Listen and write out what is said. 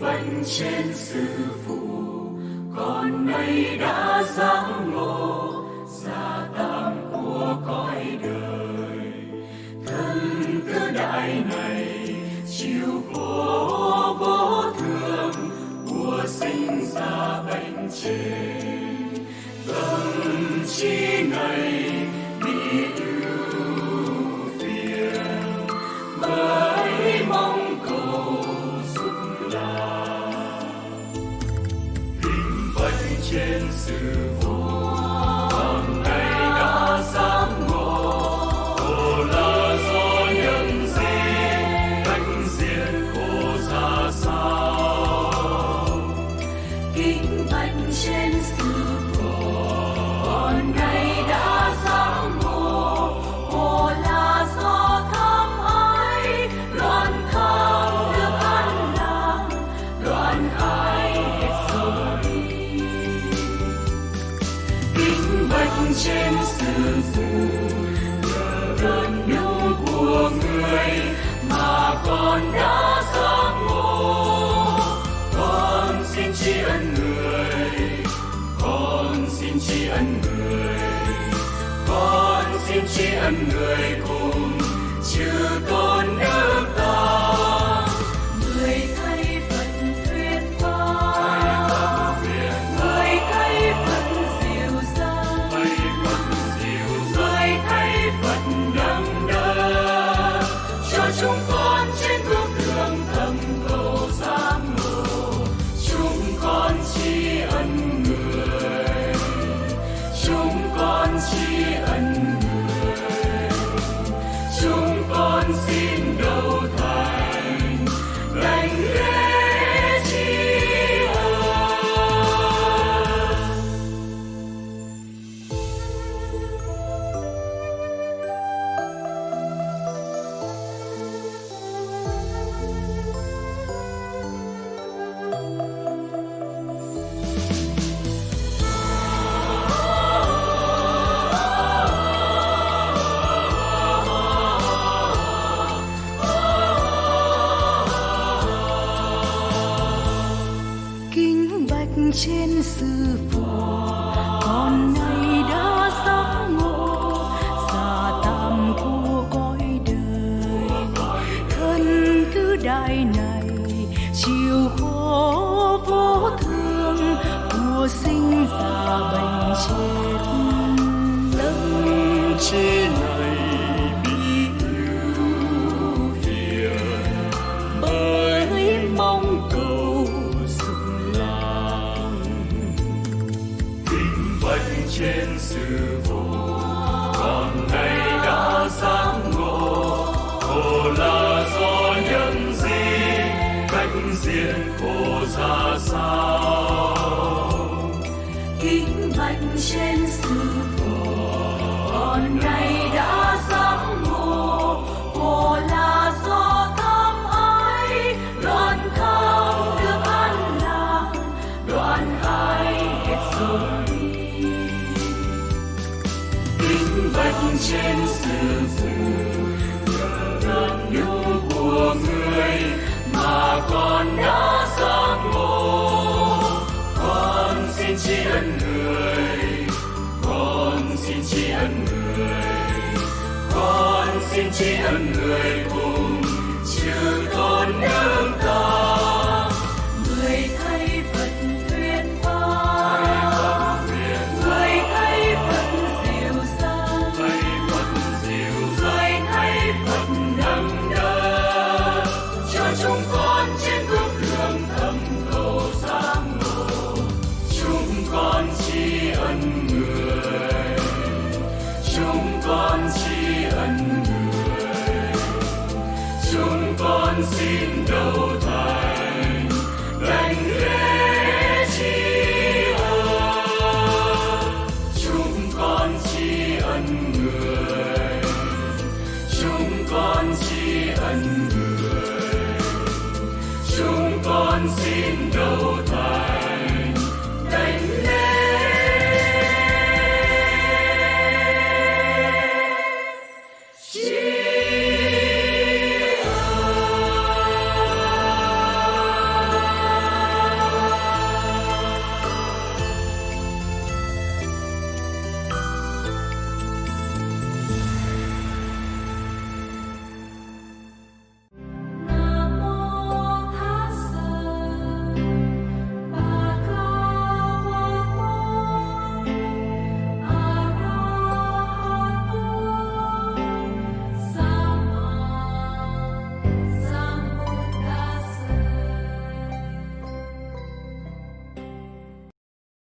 bệnh trên sư phụ, con nay đã giác ngộ, gia tam của cõi đời. Thân tứ đại này chịu khổ vô thường, của sinh ra bệnh trên. Tâm chi trên trên sư phụ, nhờ ơn đức của người mà con đã giác ngộ con xin tri ân người, con xin tri ân người, con xin tri ân người con trên sư phụ. Con nay đã giác ngộ, già tam của cõi đời. Thân cứ đại này chịu khổ vô thương của sinh già bệnh chết. Lâm chi nào sư phụ con nay đã giác ngộ khổ là do nhân gì, cách diện khổ ra sao? Kính bạch trên sư phụ trên sự phụ nhờ ơn của người mà con đã giác ngộ. Con xin tri ân người, con xin tri ân người, con xin tri ân người cùng chư tôn nương ta in no time.